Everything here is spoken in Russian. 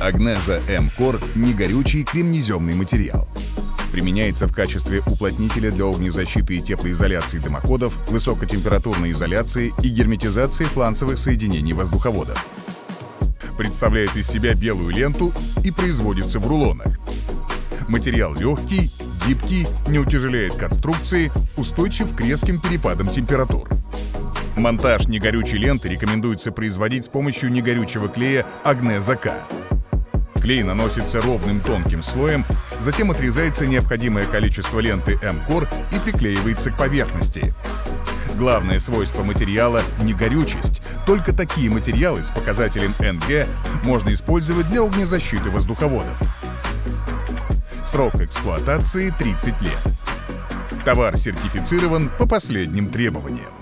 Агнеза М-Кор – негорючий кремнеземный материал. Применяется в качестве уплотнителя для огнезащиты и теплоизоляции дымоходов, высокотемпературной изоляции и герметизации фланцевых соединений воздуховодов. Представляет из себя белую ленту и производится в рулонах. Материал легкий, гибкий, не утяжеляет конструкции, устойчив к резким перепадам температур. Монтаж негорючей ленты рекомендуется производить с помощью негорючего клея Агнеза К. Клей наносится ровным тонким слоем, затем отрезается необходимое количество ленты М-Кор и приклеивается к поверхности. Главное свойство материала — негорючесть. Только такие материалы с показателем НГ можно использовать для огнезащиты воздуховодов. Срок эксплуатации 30 лет. Товар сертифицирован по последним требованиям.